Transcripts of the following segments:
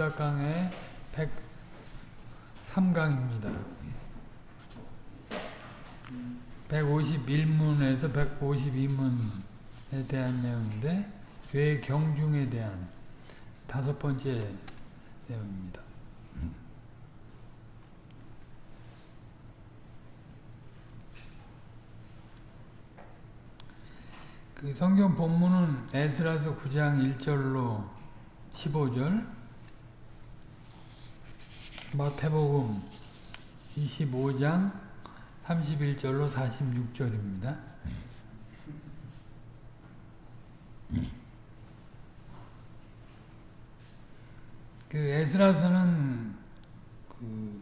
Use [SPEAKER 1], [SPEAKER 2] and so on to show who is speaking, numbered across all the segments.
[SPEAKER 1] 유다강의 103강입니다. 151문에서 152문에 대한 내용인데 죄의 경중에 대한 다섯 번째 내용입니다. 그 성경 본문은 에스라서 9장 1절로 15절 마태복음 25장 31절로 46절입니다. 그 에스라서는 그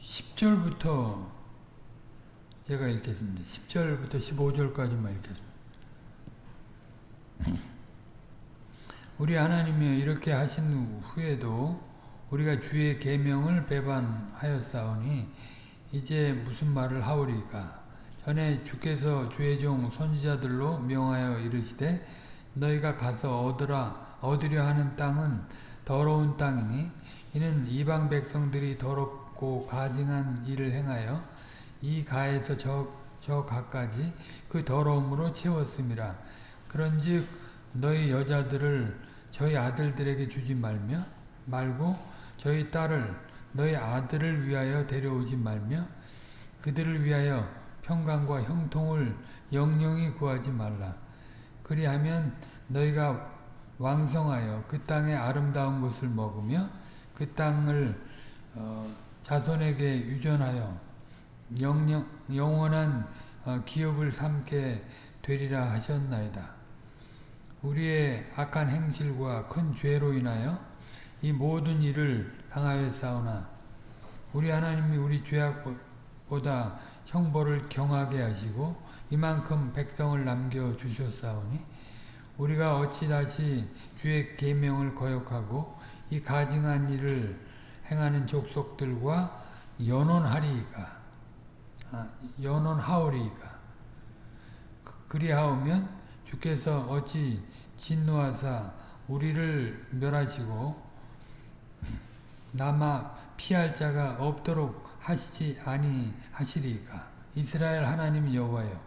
[SPEAKER 1] 10절부터 제가 읽겠습니다. 10절부터 15절까지만 읽겠습니다. 우리 하나님이 이렇게 하신 후에도 우리가 주의 계명을 배반하였사오니 이제 무슨 말을 하오리까? 전에 주께서 주의 종 선지자들로 명하여 이르시되 너희가 가서 얻으라 얻으려 하는 땅은 더러운 땅이니 이는 이방 백성들이 더럽고 가증한 일을 행하여 이 가에서 저, 저 가까지 그 더러움으로 채웠음이라. 그런즉 너희 여자들을 저희 아들들에게 주지 말며 말고 저희 딸을 너희 아들을 위하여 데려오지 말며 그들을 위하여 평강과 형통을 영영히 구하지 말라. 그리하면 너희가 왕성하여 그 땅의 아름다운 것을 먹으며 그 땅을 어, 자손에게 유전하여 영영, 영원한 어, 기업을 삼게 되리라 하셨나이다. 우리의 악한 행실과 큰 죄로 인하여 이 모든 일을 당하였사오나 우리 하나님이 우리 죄악보다 형벌을 경하게 하시고 이만큼 백성을 남겨주셨사오니 우리가 어찌 다시 주의 계명을 거역하고 이 가증한 일을 행하는 족속들과 연원하리이까? 아, 연원하오리이까? 그리하오면 주께서 어찌 진노하사 우리를 멸하시고 남아 피할 자가 없도록 하시지 아니하시리까 이스라엘 하나님 여호와여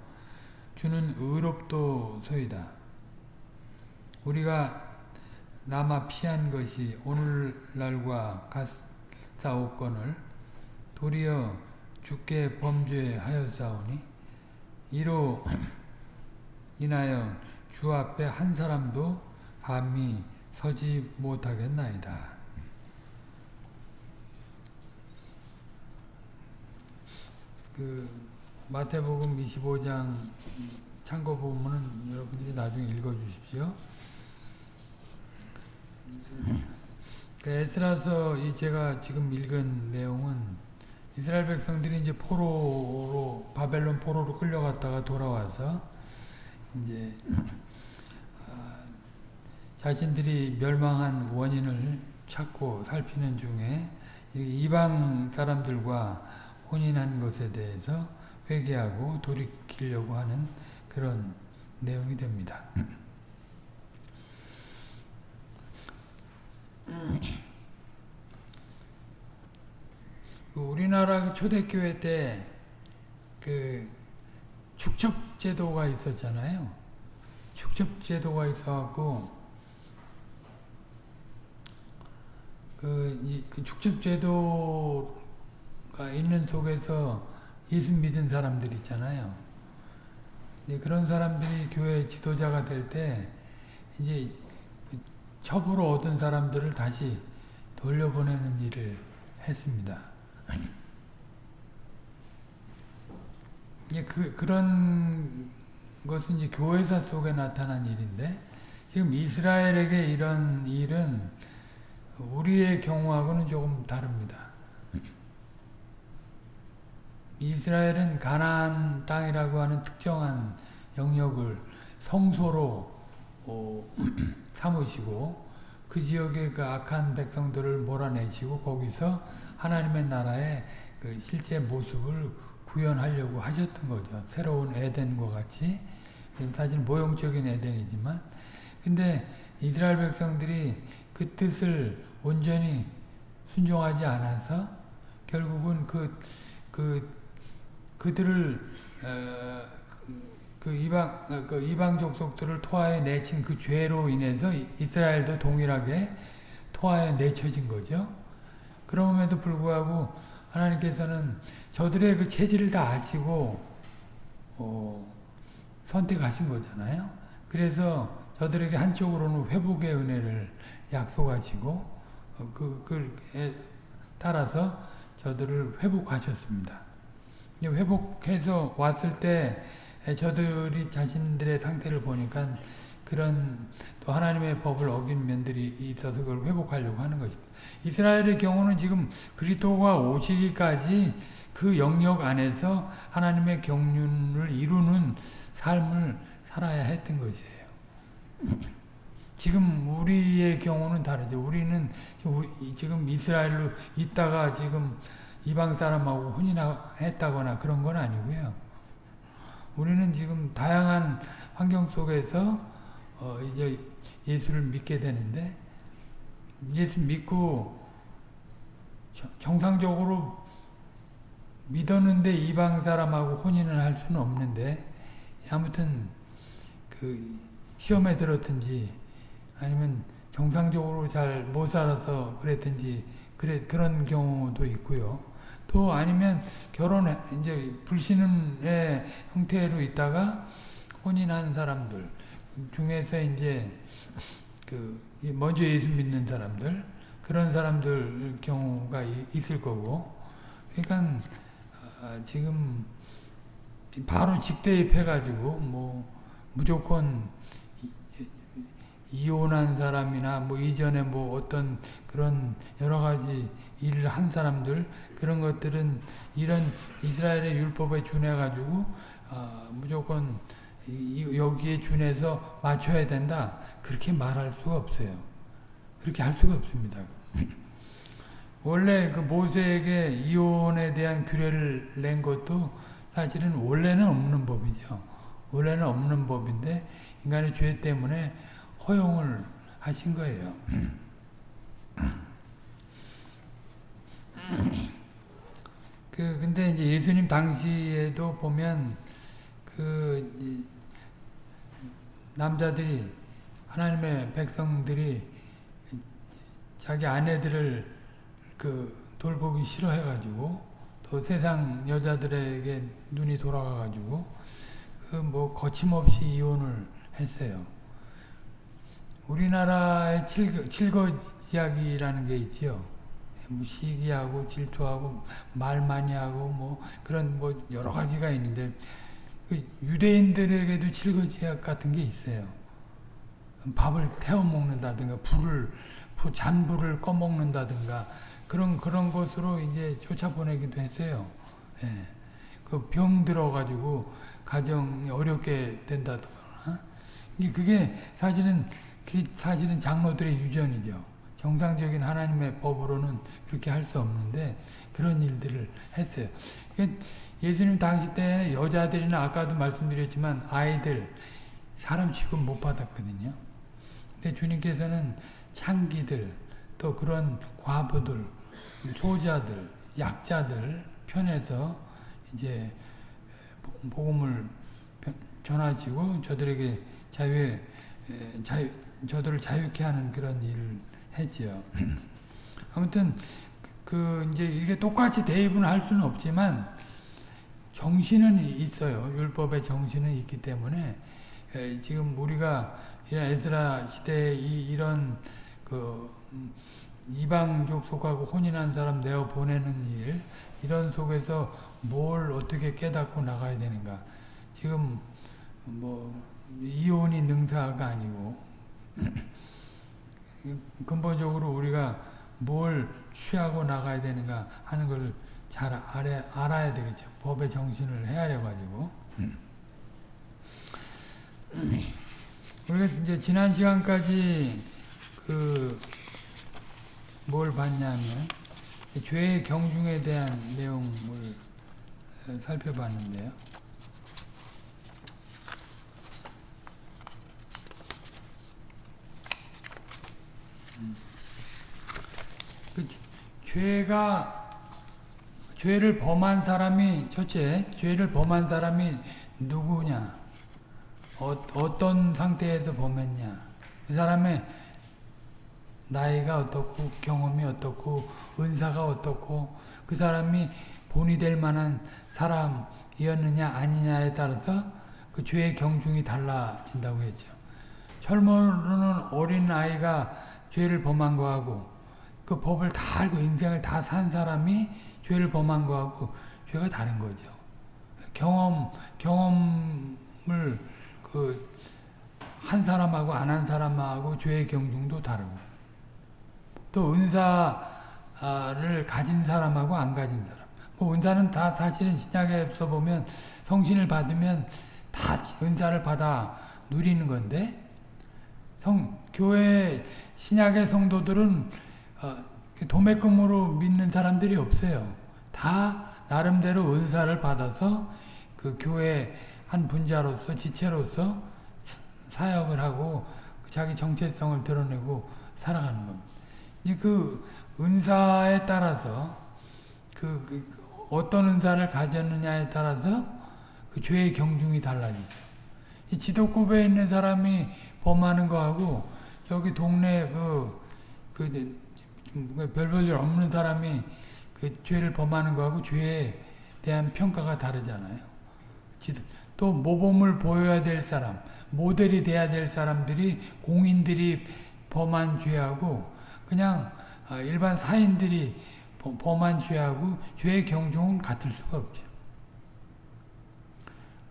[SPEAKER 1] 주는 의롭도소이다 우리가 남아 피한 것이 오늘날과 같사옵건을 도리어 주께 범죄하였사오니 이로 인하여 주 앞에 한 사람도 감히 서지 못하겠나이다. 그 마태복음 25장 참고 보면은 여러분들이 나중에 읽어 주십시오. 그 에스라서 이 제가 지금 읽은 내용은 이스라엘 백성들이 이제 포로로 바벨론 포로로 끌려갔다가 돌아와서 이제 어, 자신들이 멸망한 원인을 찾고 살피는 중에 이방 사람들과 혼인한 것에 대해서 회개하고 돌이키려고 하는 그런 내용이 됩니다. 우리나라 초대교회 때 그 축첩제도가 있었잖아요. 축첩제도가 있어갖고 그, 이, 그 축첩제도가 있는 속에서 예수 믿은 사람들 있잖아요. 그런 사람들이 교회 지도자가 될 때 이제 첩으로 얻은 사람들을 다시 돌려보내는 일을 했습니다. 예, 그, 그런 것은 이제 교회사 속에 나타난 일인데, 지금 이스라엘에게 이런 일은 우리의 경우하고는 조금 다릅니다. 이스라엘은 가나안 땅이라고 하는 특정한 영역을 성소로 어, 삼으시고 그 지역의 그 악한 백성들을 몰아내시고 거기서 하나님의 나라의 그 실제 모습을 구현하려고 하셨던 거죠. 새로운 에덴과 같이 사실 모형적인 에덴이지만 근데 이스라엘 백성들이 그 뜻을 온전히 순종하지 않아서 결국은 그, 그, 그들을, 어, 그 이방, 어, 그 이방 족속들을 토하에 내친 그 죄로 인해서 이스라엘도 동일하게 토하에 내쳐진 거죠. 그럼에도 불구하고 하나님께서는 저들의 그 체질을 다 아시고, 어, 선택하신 거잖아요. 그래서 저들에게 한쪽으로는 회복의 은혜를 약속하시고 어, 그, 그에 따라서 저들을 회복하셨습니다. 회복해서 왔을 때 저들이 자신들의 상태를 보니까 그런 또 하나님의 법을 어긴 면들이 있어서 그걸 회복하려고 하는 것입니다. 이스라엘의 경우는 지금 그리스도가 오시기까지 그 영역 안에서 하나님의 경륜을 이루는 삶을 살아야 했던 것이에요. 지금 우리의 경우는 다르죠. 우리는 지금 이스라엘로 있다가 지금 이방 사람하고 혼인했다거나 그런 건 아니고요. 우리는 지금 다양한 환경 속에서 어 이제 예수를 믿게 되는데 예수 믿고 정상적으로 믿었는데 이방 사람하고 혼인을 할 수는 없는데 아무튼 그 시험에 들었든지 아니면 정상적으로 잘 못 살아서 그랬든지 그래 그런 경우도 있고요. 또 아니면 결혼 이제 불신의 형태로 있다가 혼인한 사람들 중에서 이제 그 먼저 예수 믿는 사람들 그런 사람들 경우가 있을 거고. 그러니까 지금 바로 직대입해가지고 뭐 무조건 이혼한 사람이나 뭐 이전에 뭐 어떤 그런 여러 가지 일을 한 사람들 그런 것들은 이런 이스라엘의 율법에 준해 가지고 어, 무조건 여기에 준해서 맞춰야 된다 그렇게 말할 수가 없어요. 그렇게 할 수가 없습니다. 원래 그 모세에게 이혼에 대한 규례를 낸 것도 사실은 원래는 없는 법이죠. 원래는 없는 법인데 인간의 죄 때문에 허용을 하신 거예요. 그 근데 이제 예수님 당시에도 보면 그 남자들이 하나님의 백성들이 자기 아내들을 그 돌보기 싫어해 가지고 또 세상 여자들에게 눈이 돌아가 가지고 그 뭐 거침없이 이혼을 했어요. 우리나라의 칠거, 칠거지약이라는 게 있죠. 뭐 시기하고 질투하고 말 많이 하고 뭐 그런 뭐 여러 가지가 있는데 그 유대인들에게도 칠거지약 같은 게 있어요. 밥을 태워 먹는다든가 불을 잔불을 꺼 먹는다든가 그런 그런 것으로 이제 쫓아보내기도 했어요. 예. 그병 들어가지고 가정이 어렵게 된다거나 그게 사실은 그 사실은 장로들의 유전이죠. 정상적인 하나님의 법으로는 그렇게 할 수 없는데 그런 일들을 했어요. 예수님 당시 때는 여자들이나 아까도 말씀드렸지만 아이들 사람 취급 못 받았거든요. 근데 주님께서는 창기들 또 그런 과부들 소자들 약자들 편에서 이제 복음을 전하시고 저들에게 자유의 자유 저들을 자유케 하는 그런 일을 했지요. 아무튼 그 이제 이게 똑같이 대입은 할 수는 없지만 정신은 있어요. 율법의 정신은 있기 때문에 지금 우리가 이런 에스라 시대에 이런 그 이방 족 속하고 혼인한 사람 내어 보내는 일 이런 속에서 뭘 어떻게 깨닫고 나가야 되는가 지금 뭐 이혼이 능사가 아니고 근본적으로 우리가 뭘 취하고 나가야 되는가 하는 걸 잘 알아, 알아야 되겠죠. 법의 정신을 헤아려 가지고. 우리가 이제 지난 시간까지 그 뭘 봤냐면 죄의 경중에 대한 내용을 살펴봤는데요. 죄가 죄를 범한 사람이 첫째 죄를 범한 사람이 누구냐 어, 어떤 상태에서 범했냐 그 사람의 나이가 어떻고 경험이 어떻고 은사가 어떻고 그 사람이 본이 될 만한 사람이었느냐 아니냐에 따라서 그 죄의 경중이 달라진다고 했죠. 철모르는 어린 아이가 죄를 범한 거하고 그 법을 다 알고 인생을 다 산 사람이 죄를 범한 거하고 죄가 다른 거죠. 경험 경험을 그 한 사람하고 안 한 사람하고 죄의 경중도 다르고 또 은사를 가진 사람하고 안 가진 사람. 뭐 은사는 다 사실은 신약에서 보면 성신을 받으면 다 은사를 받아 누리는 건데 성 교회 신약의 성도들은 어, 도매금으로 믿는 사람들이 없어요. 다 나름대로 은사를 받아서 그 교회 한 분자로서 지체로서 사역을 하고 자기 정체성을 드러내고 살아가는 겁니다. 그 은사에 따라서 그, 그 어떤 은사를 가졌느냐에 따라서 그 죄의 경중이 달라지죠. 이 지도급에 있는 사람이 범하는 거하고 여기 동네 그, 그, 별볼일 없는 사람이 그 죄를 범하는 거하고 죄에 대한 평가가 다르잖아요. 또 모범을 보여야 될 사람, 모델이 돼야 될 사람들이 공인들이 범한 죄하고 그냥 일반 사인들이 범한 죄하고 죄의 경중은 같을 수가 없죠.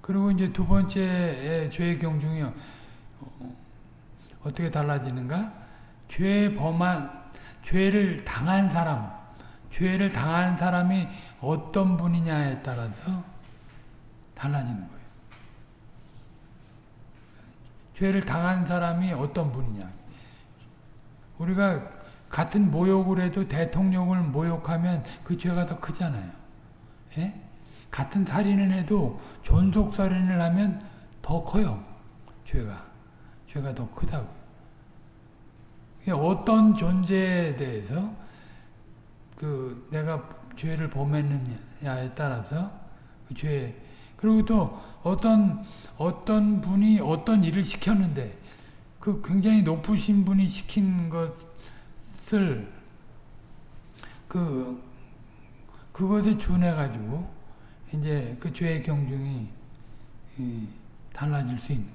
[SPEAKER 1] 그리고 이제 두 번째 죄의 경중이 어떻게 달라지는가? 죄 범한 죄를 당한 사람, 죄를 당한 사람이 어떤 분이냐에 따라서 달라지는 거예요. 죄를 당한 사람이 어떤 분이냐. 우리가 같은 모욕을 해도 대통령을 모욕하면 그 죄가 더 크잖아요. 예? 같은 살인을 해도 존속살인을 하면 더 커요. 죄가. 죄가 더 크다고. 어떤 존재에 대해서 그 내가 죄를 범했느냐에 따라서 그 죄, 그리고 또 어떤 어떤 분이 어떤 일을 시켰는데 그 굉장히 높으신 분이 시킨 것을 그 그것에 준해 가지고 이제 그 죄의 경중이 달라질 수 있는.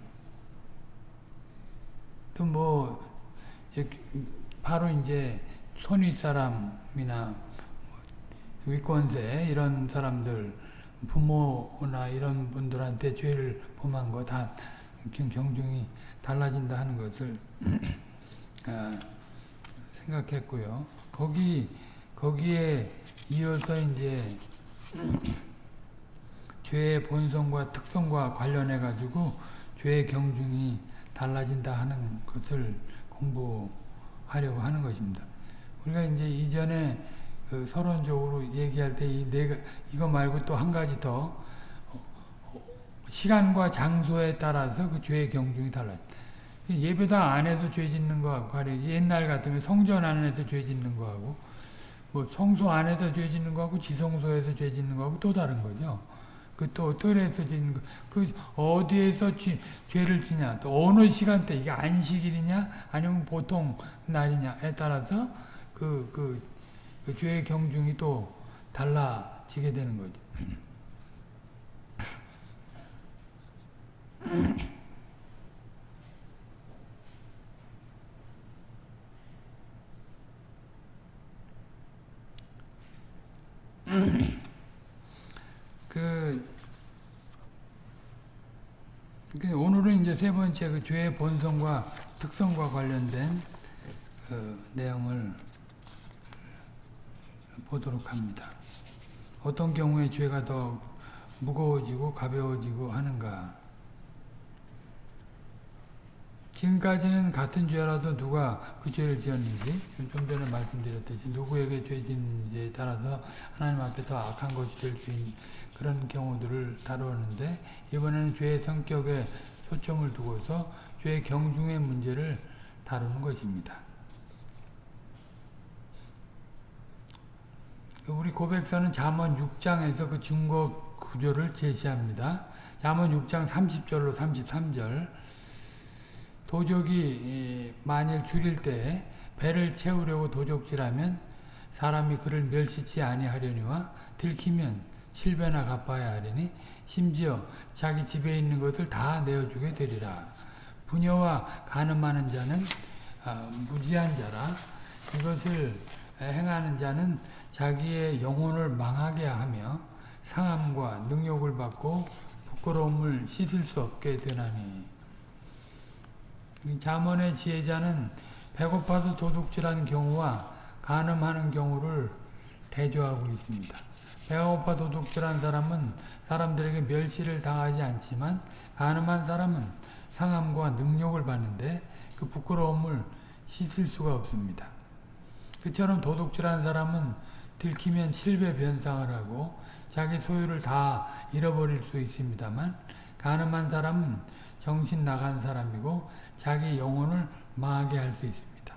[SPEAKER 1] 또 뭐 바로 이제 손윗 사람이나 위권세 이런 사람들 부모나 이런 분들한테 죄를 범한 거 다 경중이 달라진다 하는 것을 아, 생각했고요. 거기 거기에 이어서 이제 죄의 본성과 특성과 관련해 가지고 죄의 경중이 달라진다 하는 것을 공부하려고 하는 것입니다. 우리가 이제 이전에 그 서론적으로 얘기할 때이 네, 이거 말고 또 한 가지 더 시간과 장소에 따라서 그 죄의 경중이 달라요. 예배당 안에서 죄 짓는 거하고 옛날 같으면 성전 안에서 죄 짓는 거하고 뭐 성소 안에서 죄 짓는 거하고 지성소에서 죄 짓는 거하고 또 다른 거죠. 그또 뜰에서 짓는 거, 그 어디에서 지, 죄를 지냐, 또 어느 시간대 이게 안식일이냐, 아니면 보통 날이냐에 따라서 그, 그, 그 죄의 경중이 또 달라지게 되는 거죠. 그, 그 오늘은 이제 세 번째 그 죄의 본성과 특성과 관련된 그 내용을 보도록 합니다. 어떤 경우에 죄가 더 무거워지고 가벼워지고 하는가 지금까지는 같은 죄라도 누가 그 죄를 지었는지 좀 전에 말씀드렸듯이 누구에게 죄 짓는지에 따라서 하나님 앞에 더 악한 것이 될 수 있는 그런 경우들을 다루었는데 이번에는 죄의 성격에 초점을 두고서 죄의 경중의 문제를 다루는 것입니다. 우리 고백서는 잠언 6장에서 그 증거 구조를 제시합니다. 잠언 6장 30절로 33절 도적이 만일 줄일 때 배를 채우려고 도적질하면 사람이 그를 멸시치 아니하려니와 들키면 칠배나 갚아야 하리니 심지어 자기 집에 있는 것을 다 내어주게 되리라. 부녀와 가늠하는 자는 아, 무지한 자라 이것을 행하는 자는 자기의 영혼을 망하게 하며 상함과 능욕을 받고 부끄러움을 씻을 수 없게 되나니 자문의 지혜자는 배고파서 도둑질한 경우와 간음하는 경우를 대조하고 있습니다. 배가 고파 도둑질한 사람은 사람들에게 멸시를 당하지 않지만 간음한 사람은 상함과 능욕을 받는데 그 부끄러움을 씻을 수가 없습니다. 그처럼 도둑질한 사람은 들키면 7배 변상을 하고 자기 소유를 다 잃어버릴 수 있습니다만 가늠한 사람은 정신 나간 사람이고 자기 영혼을 망하게 할 수 있습니다.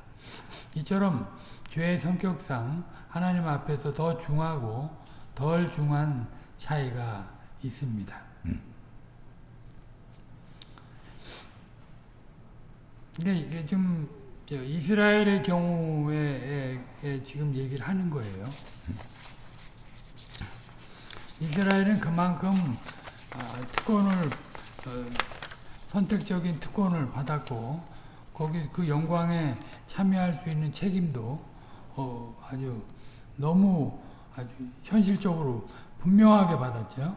[SPEAKER 1] 이처럼 죄의 성격상 하나님 앞에서 더 중하고 덜 중한 차이가 있습니다. 근데 이게 좀 이스라엘의 경우에 지금 얘기를 하는 거예요. 이스라엘은 그만큼 특권을 선택적인 특권을 받았고 거기 그 영광에 참여할 수 있는 책임도 어 아주 너무 아주 현실적으로 분명하게 받았죠.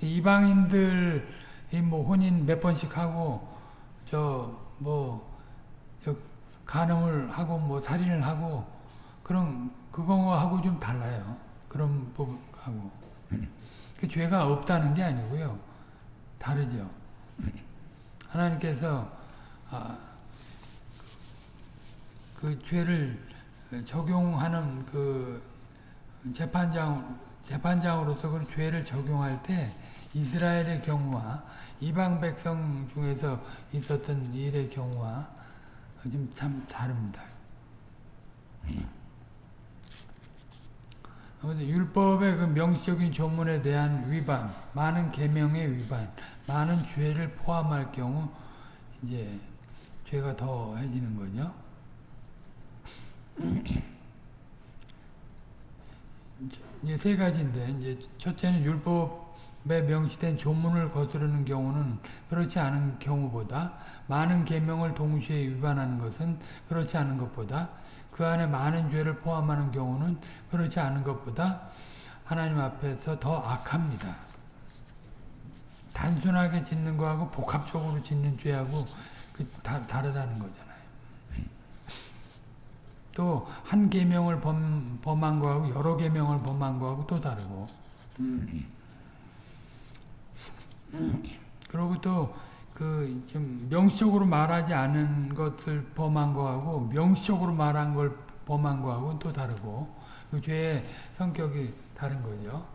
[SPEAKER 1] 이방인들이 뭐 혼인 몇 번씩 하고 저뭐 간음을 하고 뭐 살인을 하고 그런 그거하고 좀 달라요. 그런 부분하고 그 죄가 없다는 게 아니고요. 다르죠. 하나님께서 아, 그 죄를 적용하는 그 재판장 재판장으로서 그 죄를 적용할 때 이스라엘의 경우와 이방 백성 중에서 있었던 일의 경우와 좀참 다릅니다. 아무튼 율법의 그 명시적인 조문에 대한 위반, 많은 계명의 위반, 많은 죄를 포함할 경우 이제 죄가 더해지는 거죠. 이제 세 가지인데 이제 첫째는 율법에 명시된 조문을 거스르는 경우는 그렇지 않은 경우보다 많은 계명을 동시에 위반하는 것은 그렇지 않은 것보다 그 안에 많은 죄를 포함하는 경우는 그렇지 않은 것보다 하나님 앞에서 더 악합니다. 단순하게 짓는 거하고 복합적으로 짓는 죄하고 그 다, 다르다는 거잖아요. 또 한 계명을 범, 범한 거하고 여러 계명을 범한 거하고 또 다르고 그리고 또 그 좀 명시적으로 말하지 않은 것을 범한 거하고 명시적으로 말한 걸 범한 거하고 또 다르고 그 죄의 성격이 다른 거죠.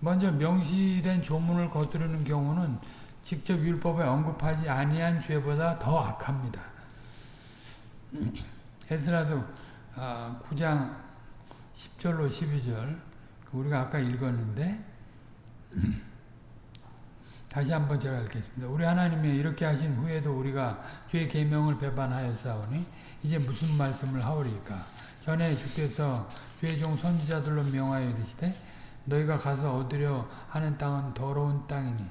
[SPEAKER 1] 먼저 명시된 조문을 거스르는 경우는 직접 율법에 언급하지 아니한 죄보다 더 악합니다. 에스라도 9장 10절로 12절 우리가 아까 읽었는데 다시 한번 제가 읽겠습니다. 우리 하나님이 이렇게 하신 후에도 우리가 주의 계명을 배반하였사오니 이제 무슨 말씀을 하오리까? 전에 주께서 주의 종 선지자들로 명하여 이르시되 너희가 가서 얻으려 하는 땅은 더러운 땅이니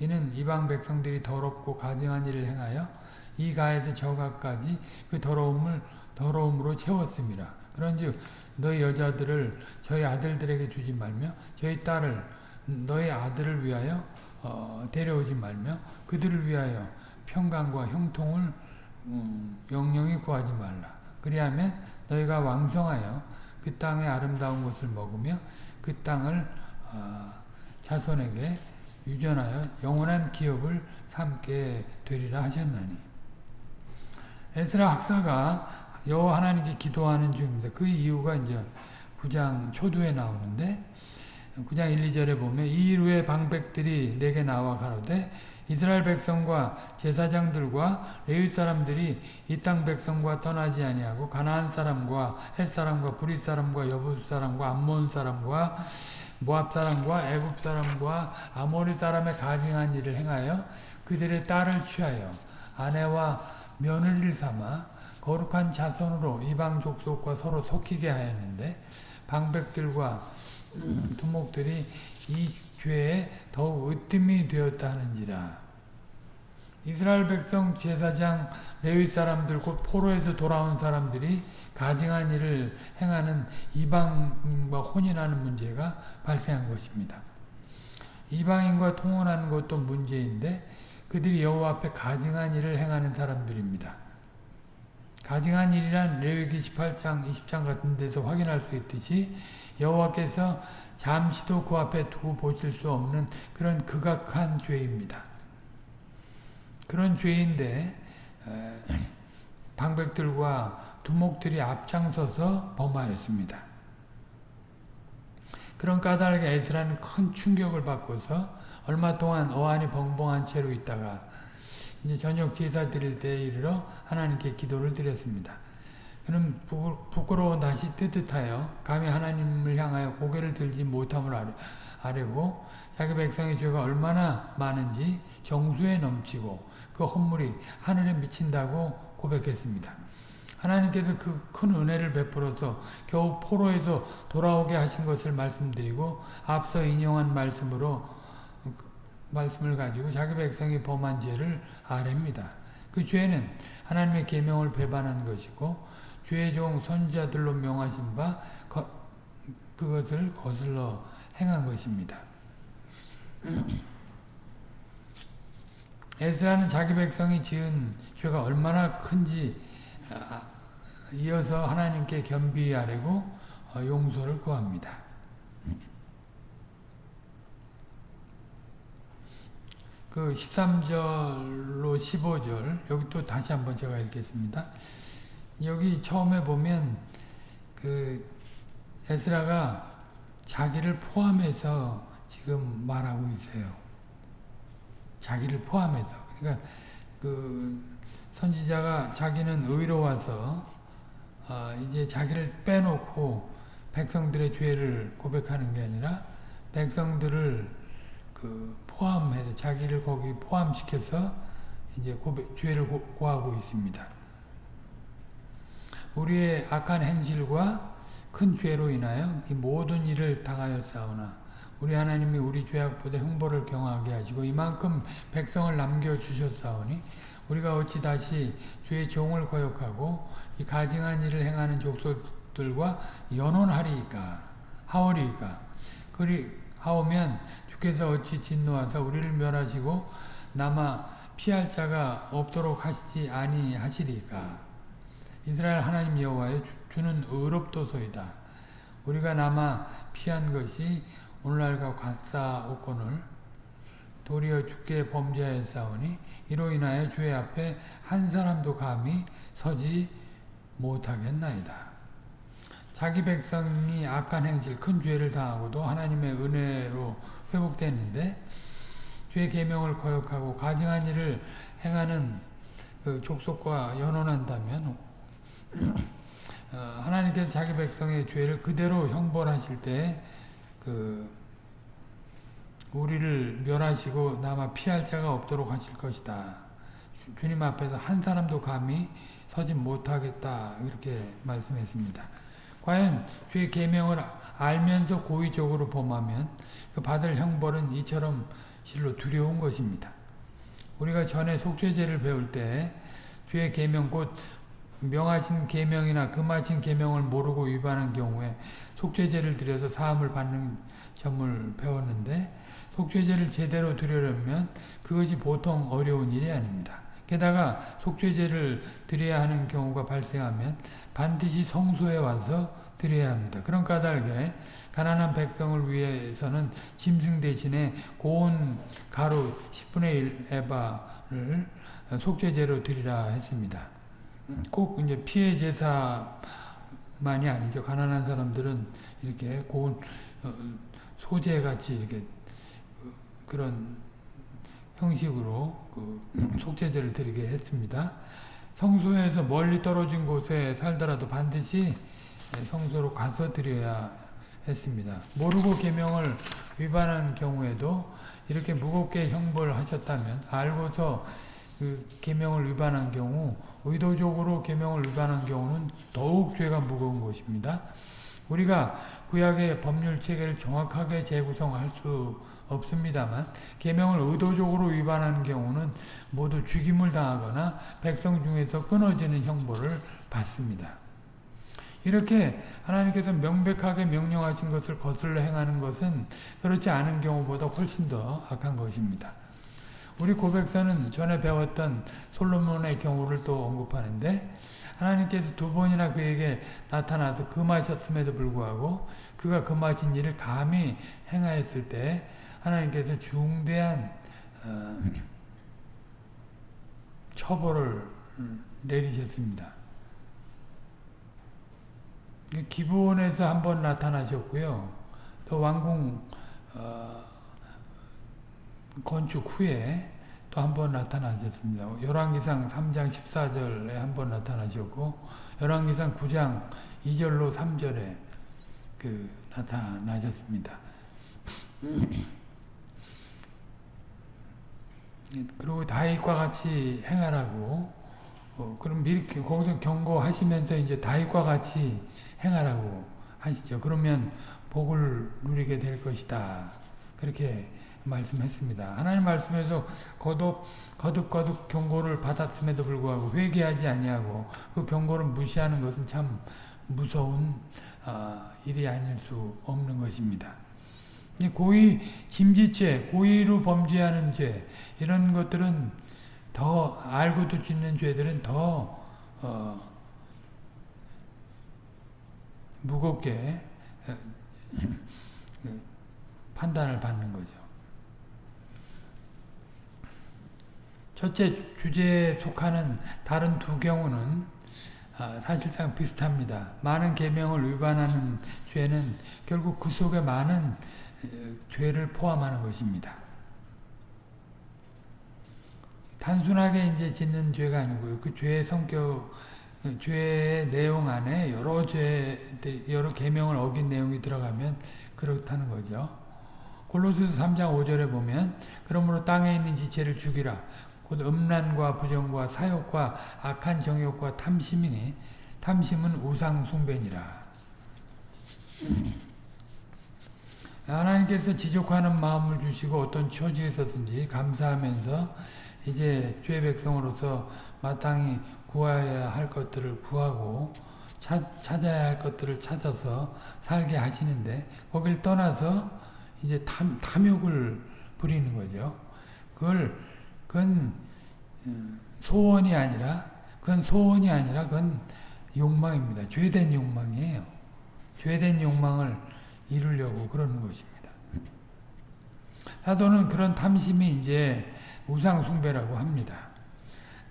[SPEAKER 1] 이는 이방 백성들이 더럽고 가증한 일을 행하여 이 가에서 저 가까지 그 더러움을 더러움으로 채웠습니다. 그런즉 너희 여자들을 저희 아들들에게 주지 말며 저희 딸을 너희 아들을 위하여 어, 데려오지 말며 그들을 위하여 평강과 형통을 음, 영영히 구하지 말라. 그리하면 너희가 왕성하여 그 땅의 아름다운 것을 먹으며 그 땅을 어, 자손에게 유전하여 영원한 기업을 삼게 되리라 하셨나니 에스라 학사가 여호와 하나님께 기도하는 중입니다. 그 이유가 이제 9장 초두에 나오는데 9장 1, 2절에 보면 이 이후에 방백들이 내게 나와 가로되 이스라엘 백성과 제사장들과 레위 사람들이 이 땅 백성과 떠나지 아니하고 가나안 사람과 헷 사람과 브릿 사람과 여부스 사람과 암몬 사람과 모압 사람과 애굽 사람과 아모리 사람의 가증한 일을 행하여 그들의 딸을 취하여 아내와 며느리를 삼아 거룩한 자손으로 이방 족속과 서로 섞이게 하였는데 방백들과 두목들이 이 죄에 더욱 으뜸이 되었다 하는지라. 이스라엘 백성 제사장 레위 사람들 곧 포로에서 돌아온 사람들이 가증한 일을 행하는 이방인과 혼인하는 문제가 발생한 것입니다. 이방인과 통혼하는 것도 문제인데 그들이 여호와 앞에 가증한 일을 행하는 사람들입니다. 가증한 일이란 레위기 18장, 20장 같은 데서 확인할 수 있듯이 여호와께서 잠시도 그 앞에 두고 보실 수 없는 그런 극악한 죄입니다. 그런 죄인데 방백들과 두목들이 앞장서서 범하였습니다. 그런 까닭에 에스라는 큰 충격을 받고서 얼마 동안 어안이 벙벙한 채로 있다가 이제 저녁 제사 드릴 때에 이르러 하나님께 기도를 드렸습니다. 그는 부끄러운 다시 뜨뜻하여 감히 하나님을 향하여 고개를 들지 못함을 아뢰고 자기 백성의 죄가 얼마나 많은지 정수에 넘치고 그 헌물이 하늘에 미친다고 고백했습니다. 하나님께서 그 큰 은혜를 베풀어서 겨우 포로에서 돌아오게 하신 것을 말씀드리고 앞서 인용한 말씀으로 말씀을 가지고 자기 백성이 범한 죄를 아랩니다. 그 죄는 하나님의 계명을 배반한 것이고 죄의 종 선지자들로 명하신 바 거, 그것을 거슬러 행한 것입니다. 에스라는 자기 백성이 지은 죄가 얼마나 큰지 아, 이어서 하나님께 겸비히 아뢰고 어, 용서를 구합니다. 그 13절로 15절 여기 또 다시 한번 제가 읽겠습니다. 여기 처음에 보면 그 에스라가 자기를 포함해서 지금 말하고 있어요. 자기를 포함해서. 그러니까 그 선지자가 자기는 의로워서 어 이제 자기를 빼놓고 백성들의 죄를 고백하는 게 아니라 백성들을 그 포함해서 자기를 거기 포함시켜서 이제 고백, 죄를 고, 하고 있습니다. 우리의 악한 행실과 큰 죄로 인하여 이 모든 일을 당하였사오나 우리 하나님이 우리 죄악보다 형벌을 경하게 하시고 이만큼 백성을 남겨주셨사오니 우리가 어찌 다시 주의 종을 거역하고 이 가증한 일을 행하는 족속들과 연혼하리이까? 하오리이까? 그리 하오면 주께서 어찌 진노하사 우리를 멸하시고 남아 피할 자가 없도록 하시지 아니하시리까? 이스라엘 하나님 여호와여 주는 의롭도소이다. 우리가 남아 피한 것이 오늘날과 같사옵거늘 도리어 주께 범죄하였사오니 이로 인하여 주의 앞에 한 사람도 감히 서지 못하겠나이다. 자기 백성이 악한 행실, 큰 죄를 당하고도 하나님의 은혜로 회복됐는데 죄의 계명을 거역하고 가증한 일을 행하는 그 족속과 연혼한다면 어, 하나님께서 자기 백성의 죄를 그대로 형벌하실 때 그 우리를 멸하시고 남아 피할 자가 없도록 하실 것이다. 주님 앞에서 한 사람도 감히 서지 못하겠다 이렇게 말씀했습니다. 과연 주의 계명을 알면서 고의적으로 범하면 그 받을 형벌은 이처럼 실로 두려운 것입니다. 우리가 전에 속죄제를 배울 때 주의 계명 곧 명하신 계명이나 금하신 계명을 모르고 위반한 경우에 속죄제를 드려서 사함을 받는 점을 배웠는데 속죄제를 제대로 드리려면 그것이 보통 어려운 일이 아닙니다. 게다가 속죄제를 드려야 하는 경우가 발생하면 반드시 성소에 와서 드려야 합니다. 그런 까닭에 가난한 백성을 위해서는 짐승 대신에 고운 가루 10분의 1 에바를 속죄제로 드리라 했습니다. 꼭 이제 피해 제사만이 아니죠. 가난한 사람들은 이렇게 고운 어, 소재 같이 이렇게 그런 형식으로 그 속죄제를 드리게 했습니다. 성소에서 멀리 떨어진 곳에 살더라도 반드시 성소로 가서 드려야 했습니다. 모르고 계명을 위반한 경우에도 이렇게 무겁게 형벌하셨다면 알고서 그 계명을 위반한 경우 의도적으로 계명을 위반한 경우는 더욱 죄가 무거운 것입니다. 우리가 구약의 법률 체계를 정확하게 재구성할 수 없습니다만 계명을 의도적으로 위반하는 경우는 모두 죽임을 당하거나 백성 중에서 끊어지는 형벌을 받습니다. 이렇게 하나님께서 명백하게 명령하신 것을 거슬러 행하는 것은 그렇지 않은 경우보다 훨씬 더 악한 것입니다. 우리 고백서는 전에 배웠던 솔로몬의 경우를 또 언급하는데 하나님께서 두 번이나 그에게 나타나서 금하셨음에도 불구하고 그가 금하신 일을 감히 행하였을 때 하나님께서 중대한 어, 처벌을 내리셨습니다. 기브온에서 한 번 나타나셨고요. 또 왕궁 어, 건축 후에 또 한 번 나타나셨습니다. 열왕기상 3장 14절에 한 번 나타나셨고 열왕기상 9장 2절로 3절에 그 나타나셨습니다. 그리고 다윗과 같이 행하라고 어, 그럼 미리 거기서 경고하시면서 이제 다윗과 같이 행하라고 하시죠. 그러면 복을 누리게 될 것이다. 그렇게 말씀했습니다. 하나님 말씀에서 거듭 거듭 거듭 경고를 받았음에도 불구하고 회개하지 아니하고 그 경고를 무시하는 것은 참 무서운 어, 일이 아닐 수 없는 것입니다. 고의 김지죄, 고의로 범죄하는 죄 이런 것들은 더 알고도 짓는 죄들은 더 어, 무겁게 어, 그 판단을 받는 거죠. 첫째 주제에 속하는 다른 두 경우는 아, 사실상 비슷합니다. 많은 계명을 위반하는 죄는 결국 그 속에 많은 죄를 포함하는 것입니다. 단순하게 이제 짓는 죄가 아니고요. 그 죄의 성격, 그 죄의 내용 안에 여러 죄들, 여러 계명을 어긴 내용이 들어가면 그렇다는 거죠. 골로새서 3장 5절에 보면 그러므로 땅에 있는 지체를 죽이라. 곧 음란과 부정과 사욕과 악한 정욕과 탐심이니 탐심은 우상 숭배니라. 하나님께서 지족하는 마음을 주시고 어떤 처지에서든지 감사하면서 이제 죄 백성으로서 마땅히 구해야 할 것들을 구하고 차, 찾아야 할 것들을 찾아서 살게 하시는데 거길 떠나서 이제 탐, 탐욕을 부리는 거죠. 그걸 그건 어, 소원이 아니라 그건 소원이 아니라 그건 욕망입니다. 죄된 욕망이에요. 죄된 욕망을 이루려고 그러는 것입니다. 사도는 그런 탐심이 이제 우상 숭배라고 합니다.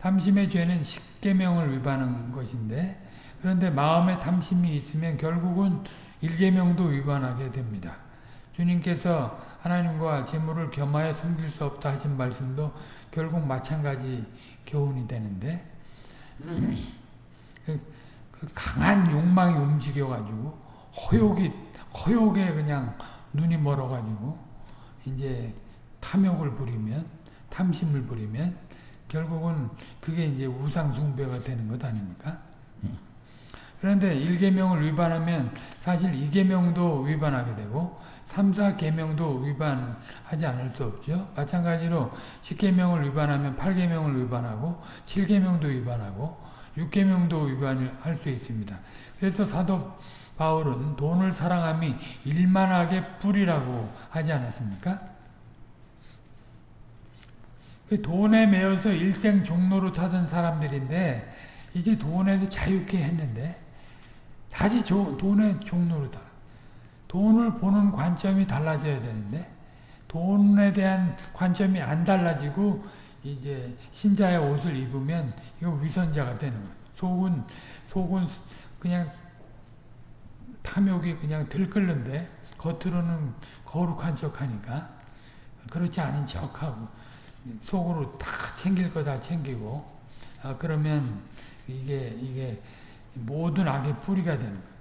[SPEAKER 1] 탐심의 죄는 십계명을 위반한 것인데 그런데 마음에 탐심이 있으면 결국은 일계명도 위반하게 됩니다. 주님께서 하나님과 재물을 겸하여 섬길 수 없다 하신 말씀도 결국 마찬가지 교훈이 되는데 그, 그 강한 욕망이 움직여가지고 허욕이 허욕에 그냥 눈이 멀어가지고 이제 탐욕을 부리면 탐심을 부리면 결국은 그게 이제 우상 숭배가 되는 것 아닙니까? 그런데 1계명을 위반하면 사실 2계명도 위반하게 되고 3, 4계명도 위반하지 않을 수 없죠. 마찬가지로 10계명을 위반하면 8계명을 위반하고 7계명도 위반하고 6계명도 위반을 할수 있습니다. 그래서 사도 바울은 돈을 사랑함이 일만하게 뿌리라고 하지 않았습니까? 그 돈에 매여서 일생 종로로 타던 사람들인데 이제 돈에서 자유케 했는데 다시 조, 돈의 종로로 타. 돈을 보는 관점이 달라져야 되는데 돈에 대한 관점이 안 달라지고 이제 신자의 옷을 입으면 이거 위선자가 되는 거예요. 속은 속은 그냥 탐욕이 그냥 들끓는데 겉으로는 거룩한 척하니까 그렇지 않은 척하고 속으로 다 챙길 거 다 챙기고 아, 그러면 이게 이게 모든 악의 뿌리가 되는 거예요.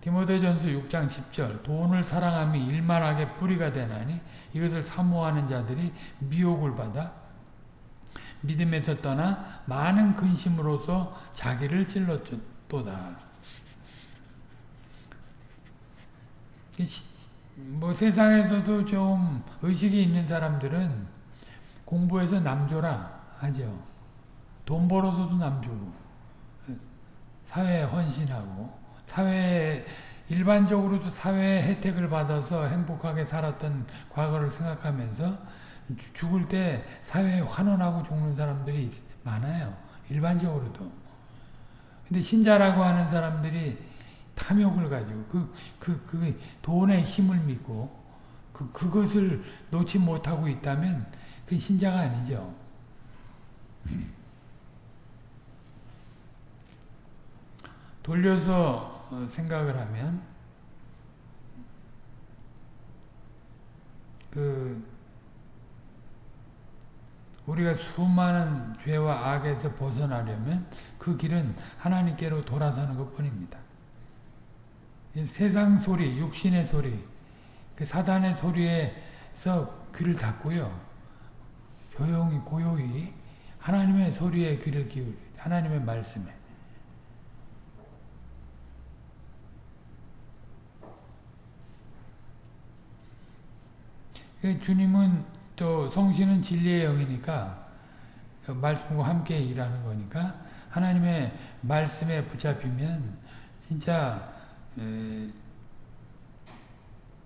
[SPEAKER 1] 디모데전서 6장 10절 돈을 사랑함이 일만 악의 뿌리가 되나니 이것을 사모하는 자들이 미혹을 받아 믿음에서 떠나 많은 근심으로서 자기를 찔렀도다. 뭐 세상에서도 좀 의식이 있는 사람들은 공부해서 남줘라 하죠. 돈 벌어서도 남주고 사회에 헌신하고 사회 일반적으로도 사회 혜택을 받아서 행복하게 살았던 과거를 생각하면서 죽을 때 사회에 환원하고 죽는 사람들이 많아요. 일반적으로도. 근데 신자라고 하는 사람들이 탐욕을 가지고 그, 그, 그 돈의 힘을 믿고 그, 그것을 놓지 못하고 있다면 그 신자가 아니죠. 돌려서 생각을 하면 그 우리가 수많은 죄와 악에서 벗어나려면 그 길은 하나님께로 돌아서는 것 뿐입니다. 세상 소리, 육신의 소리, 그 사단의 소리에서 귀를 닫고요. 조용히 고요히 하나님의 소리에 귀를 기울여 하나님의 말씀에 주님은 또 성신은 진리의 영이니까 그 말씀과 함께 일하는 거니까 하나님의 말씀에 붙잡히면 진짜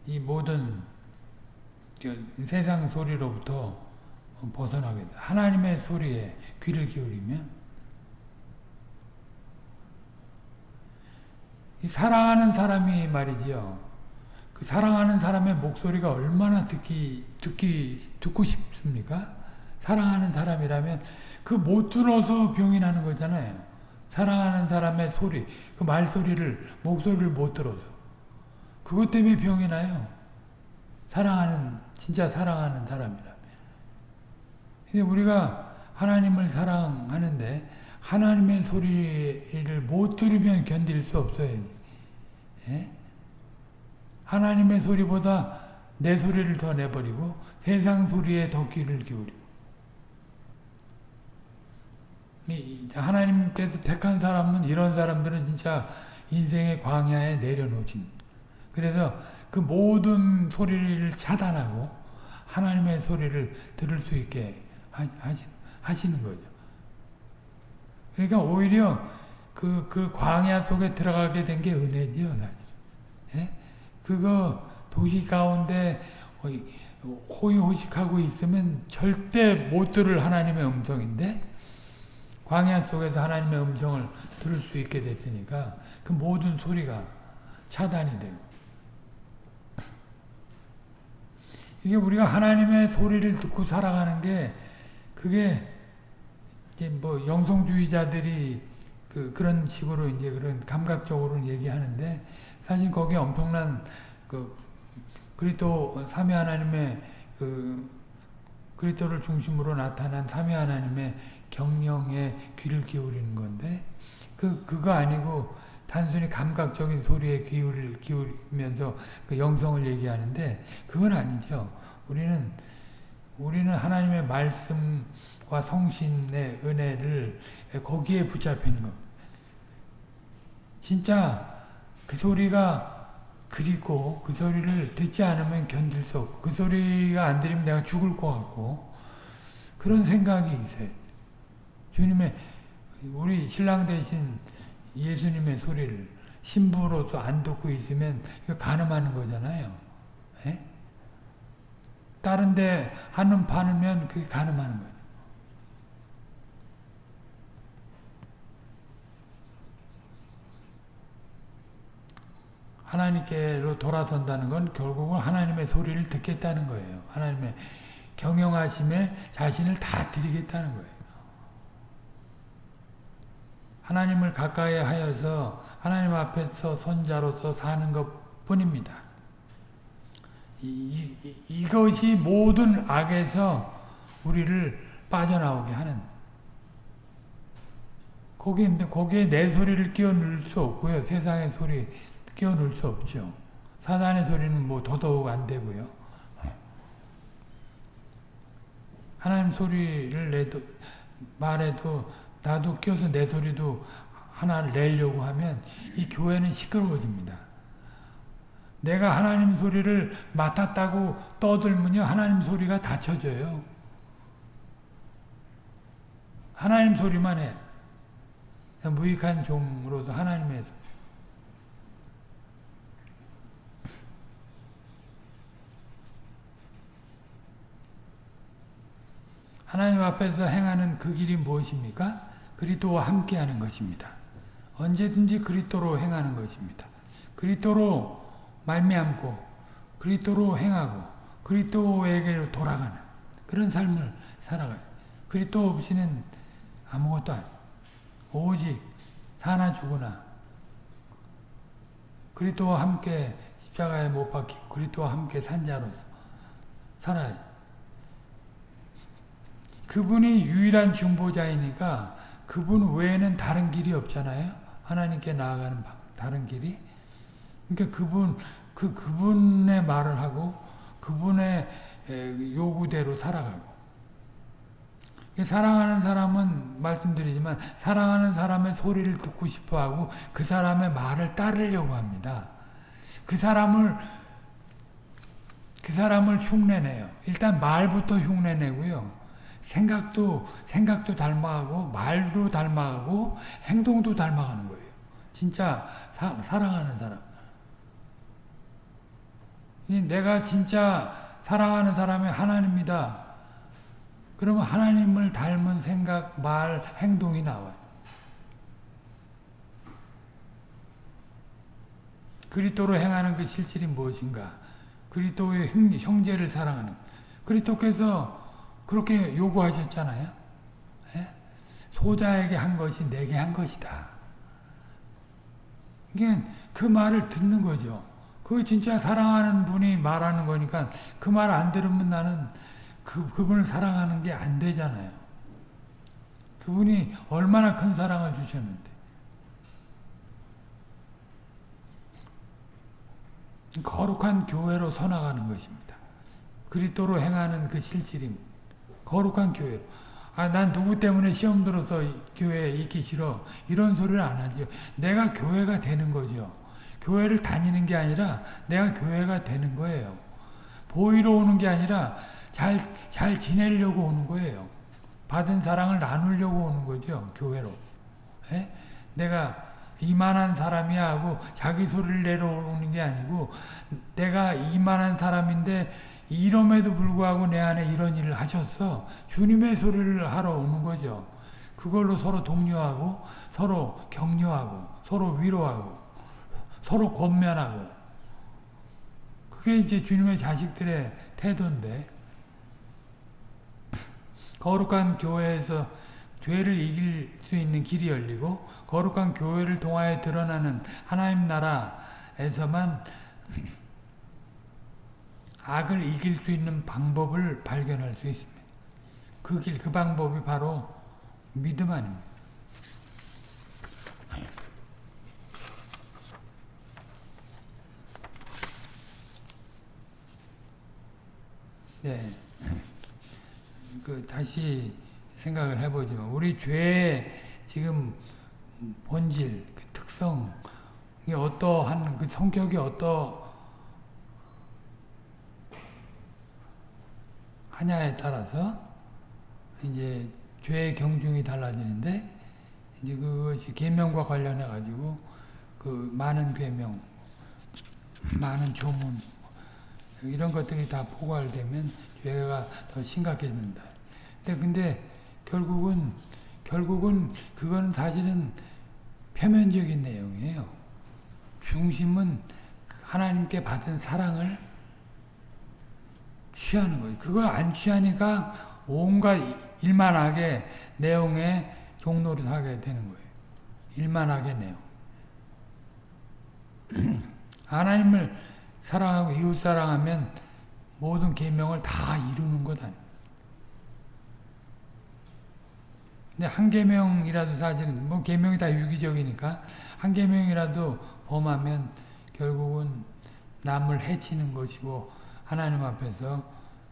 [SPEAKER 1] 이 모든 세상 소리로부터 벗어나게 돼. 하나님의 소리에 귀를 기울이면 사랑하는 사람이 말이지요. 그 사랑하는 사람의 목소리가 얼마나 듣기 듣기 듣고 싶습니까? 사랑하는 사람이라면 그 못 들어서 병이 나는 거잖아요. 사랑하는 사람의 소리, 그 말소리를 목소리를 못 들어서 그것 때문에 병이 나요. 사랑하는 진짜 사랑하는 사람이라면. 근데 우리가 하나님을 사랑하는데 하나님의 소리를 못 들으면 견딜 수 없어요. 예? 하나님의 소리보다 내 소리를 더 내버리고 세상 소리에 더 귀를 기울이고 하나님께서 택한 사람은 이런 사람들은 진짜 인생의 광야에 내려놓진 그래서 그 모든 소리를 차단하고 하나님의 소리를 들을 수 있게 하시는 거죠. 그러니까 오히려 그, 그 광야 속에 들어가게 된 게 은혜지요, 사실. 예? 그거 도시 가운데 호의호식하고 있으면 절대 못 들을 하나님의 음성인데 광야 속에서 하나님의 음성을 들을 수 있게 됐으니까 그 모든 소리가 차단이 되고 이게 우리가 하나님의 소리를 듣고 살아가는 게 그게 이제 뭐 영성주의자들이 그 그런 식으로 이제 그런 감각적으로 얘기하는데 사실 거기에 엄청난 그 그리스도 삼위 하나님의 그 그리스도를 중심으로 나타난 삼위 하나님의 경영에 귀를 기울이는 건데 그 그거 아니고 단순히 감각적인 소리에 귀를 기울이면서 그 영성을 얘기하는데 그건 아니죠. 우리는 우리는 하나님의 말씀과 성신의 은혜를 거기에 붙잡히는 겁니다. 진짜 그 소리가 그리고 그 소리를 듣지 않으면 견딜 수 없고 그 소리가 안 들리면 내가 죽을 것 같고 그런 생각이 있어요. 주님의 우리 신랑 대신 예수님의 소리를 신부로서 안 듣고 있으면 이거 가늠하는 거잖아요. 에? 예? 다른 데 하는 반으면 그게 가늠하는 거예요. 하나님께로 돌아선다는 건 결국은 하나님의 소리를 듣겠다는 거예요. 하나님의 경영하심에 자신을 다 드리겠다는 거예요. 하나님을 가까이 하여서 하나님 앞에서 선자로서 사는 것 뿐입니다. 이것이 모든 악에서 우리를 빠져나오게 하는 거기에, 거기에 내 소리를 끼워 넣을 수 없고요. 세상의 소리 넣을 수 없죠. 사단의 소리는 뭐 더더욱 안 되고요. 하나님 소리를 내도 말해도 나도 끼워서 내 소리도 하나를 내려고 하면 이 교회는 시끄러워집니다. 내가 하나님 소리를 맡았다고 떠들면요. 하나님 소리가 닫혀져요. 하나님 소리만 해. 무익한 종으로서 하나님에 하나님 앞에서 행하는 그 길이 무엇입니까? 그리스도와 함께하는 것입니다. 언제든지 그리스도로 행하는 것입니다. 그리스도로 말미암고 그리스도로 행하고 그리스도에게로 돌아가는 그런 삶을 살아가요. 그리스도 없이는 아무것도 아니에요. 오직 사나 죽으나 그리스도와 함께 십자가에 못 박히고 그리스도와 함께 산 자로서 살아요. 그분이 유일한 중보자이니까 그분 외에는 다른 길이 없잖아요. 하나님께 나아가는 다른 길이. 그러니까 그분 그 그분의 말을 하고 그분의 요구대로 살아가고. 사랑하는 사람은 말씀드리지만 사랑하는 사람의 소리를 듣고 싶어하고 그 사람의 말을 따르려고 합니다. 그 사람을 그 사람을 흉내내요. 일단 말부터 흉내내고요. 생각도 생각도 닮아가고 말도 닮아가고 행동도 닮아가는 거예요. 진짜 사, 사랑하는 사람. 내가 진짜 사랑하는 사람이 하나님이다. 그러면 하나님을 닮은 생각, 말, 행동이 나와요. 그리스도로 행하는 그 실질이 무엇인가? 그리스도의 형제를 사랑하는. 그리스도께서 그렇게 요구하셨잖아요. 예? 소자에게 한 것이 내게 한 것이다. 이게 그 말을 듣는 거죠. 그 진짜 사랑하는 분이 말하는 거니까 그 말 안 들으면 나는 그, 그분을 사랑하는 게 안 되잖아요. 그분이 얼마나 큰 사랑을 주셨는데. 거룩한 교회로 서나가는 것입니다. 그리스도로 행하는 그 실질입니다. 거룩한 교회. 아, 난 누구 때문에 시험 들어서 교회에 있기 싫어. 이런 소리를 안 하죠. 내가 교회가 되는 거죠. 교회를 다니는 게 아니라 내가 교회가 되는 거예요. 보이러 오는 게 아니라 잘, 잘 지내려고 오는 거예요. 받은 사랑을 나누려고 오는 거죠. 교회로. 에? 예? 내가 이만한 사람이야 하고 자기 소리를 내려오는 게 아니고 내가 이만한 사람인데 이럼에도 불구하고 내 안에 이런 일을 하셨어. 주님의 소리를 하러 오는 거죠. 그걸로 서로 독려하고 서로 격려하고 서로 위로하고 서로 권면하고 그게 이제 주님의 자식들의 태도인데 거룩한 교회에서 죄를 이길 수 있는 길이 열리고 거룩한 교회를 통하여 드러나는 하나님 나라에서만 악을 이길 수 있는 방법을 발견할 수 있습니다. 그 길, 그 방법이 바로 믿음 아닙니다. 네. 그 다시 생각을 해보죠. 우리 죄의 지금 본질, 그 특성, 이 어떠한 그 성격이 어떠 하냐에 따라서 이제 죄의 경중이 달라지는데 이제 그것이 계명과 관련해 가지고 그 많은 계명, 많은 조문 이런 것들이 다 포괄되면 죄가 더 심각해진다. 근데 근데 결국은 결국은 그거는 사실은 표면적인 내용이에요. 중심은 하나님께 받은 사랑을 취하는 거예요. 그걸 안 취하니까 온갖 일만하게 내용에 종로를 하게 되는 거예요. 일만하게 내용. 하나님을 사랑하고 이웃 사랑하면 모든 계명을 다 이루는 것 아니에요. 한 계명이라도 사실은 뭐 계명이 다 유기적이니까 한 계명이라도 범하면 결국은 남을 해치는 것이고 하나님 앞에서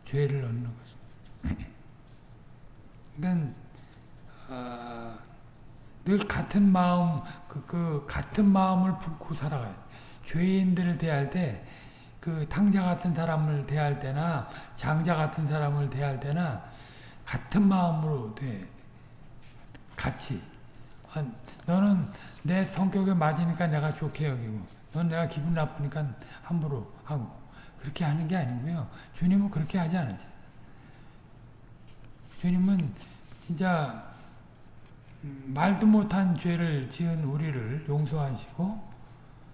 [SPEAKER 1] 죄를 얻는 것입니다. 그러니까 어, 늘 같은 마음 그, 그 같은 마음을 품고 살아가요. 죄인들을 대할 때 그 탕자 같은 사람을 대할 때나 장자 같은 사람을 대할 때나 같은 마음으로 돼. 같이. 아, 너는 내 성격에 맞으니까 내가 좋게 여기고 넌 내가 기분 나쁘니까 함부로 하고 그렇게 하는 게 아니고요. 주님은 그렇게 하지 않으죠. 주님은 진짜 말도 못한 죄를 지은 우리를 용서하시고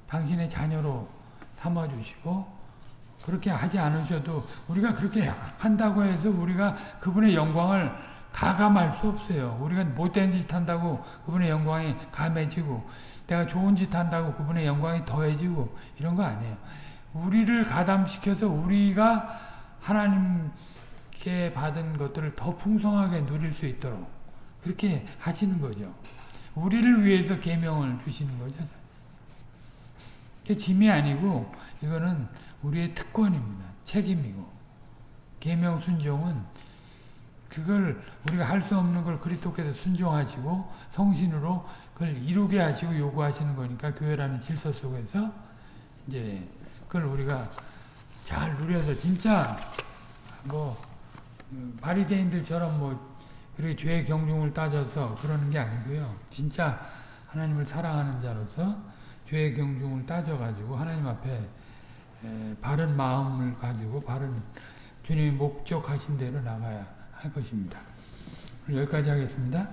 [SPEAKER 1] 당신의 자녀로 삼아주시고 그렇게 하지 않으셔도 우리가 그렇게 한다고 해서 우리가 그분의 영광을 가감할 수 없어요. 우리가 못된 짓 한다고 그분의 영광이 감해지고 내가 좋은 짓 한다고 그분의 영광이 더해지고 이런 거 아니에요. 우리를 가담시켜서 우리가 하나님께 받은 것들을 더 풍성하게 누릴 수 있도록 그렇게 하시는 거죠. 우리를 위해서 계명을 주시는 거죠. 이게 짐이 아니고 이거는 우리의 특권입니다. 책임이고 계명 순종은 그걸 우리가 할 수 없는 걸 그리스도께서 순종하시고 성신으로 그걸 이루게 하시고 요구하시는 거니까 교회라는 질서 속에서 이제 그걸 우리가 잘 누려서 진짜 뭐 바리새인들처럼 뭐 이렇게 죄의 경중을 따져서 그러는 게 아니고요. 진짜 하나님을 사랑하는 자로서 죄의 경중을 따져가지고 하나님 앞에 바른 마음을 가지고 바른 주님이 목적하신 대로 나가야 할 것입니다. 여기까지 하겠습니다.